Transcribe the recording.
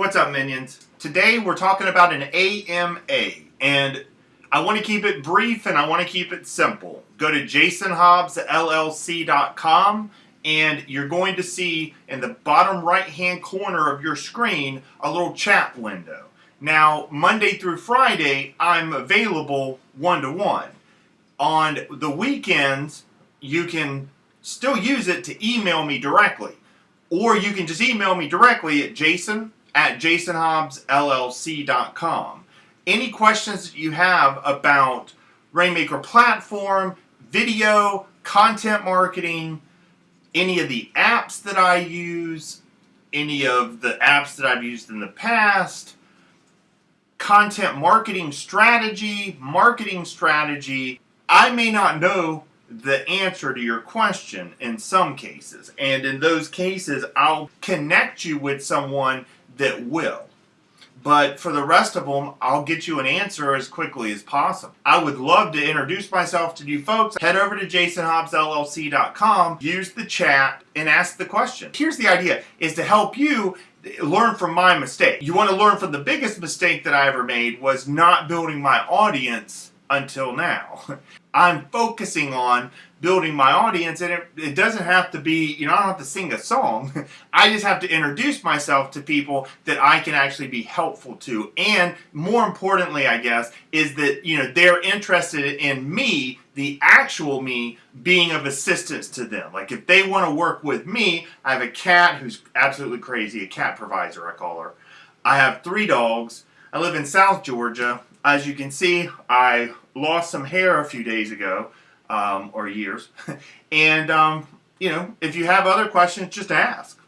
What's up, minions? Today we're talking about an AMA, and I want to keep it brief and I want to keep it simple. Go to jasonhobbsllc.com and you're going to see in the bottom right hand corner of your screen a little chat window. Now, Monday through Friday, I'm available one to one. On the weekends, you can still use it to email me directly. Or you can just email me directly at jason at jasonhobbsllc.com. Any questions that you have about Rainmaker platform, video, content marketing, any of the apps that I use, any of the apps that I've used in the past, content marketing strategy, marketing strategy, I may not know the answer to your question in some cases. And in those cases, I'll connect you with someone that will. But for the rest of them, I'll get you an answer as quickly as possible. I would love to introduce myself to you folks. Head over to jasonhobbsllc.com, use the chat, and ask the question. Here's the idea, is to help you learn from my mistake. You want to learn from the biggest mistake that I ever made was not building my audience until now. I'm focusing on building my audience and it, it doesn't have to be, you know, I don't have to sing a song. I just have to introduce myself to people that I can actually be helpful to. And more importantly, I guess, is that, you know, they're interested in me, the actual me, being of assistance to them. Like if they want to work with me, I have a cat who's absolutely crazy, a cat provisor, I call her. I have three dogs. I live in South Georgia. As you can see, I lost some hair a few days ago um, or years. and, um, you know, if you have other questions, just ask.